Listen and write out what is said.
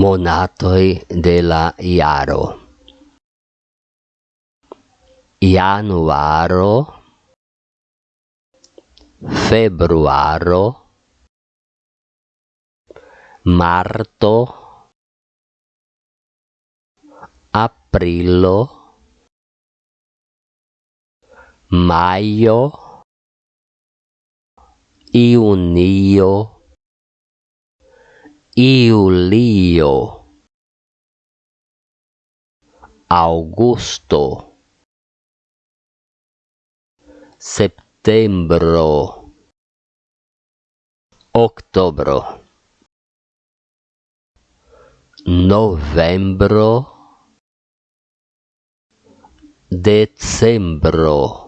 monatoi de la iaro. Januaro, februaro, marto, aprilo, maio, junio, iulio augusto. Septembro octobro novembro. Decembro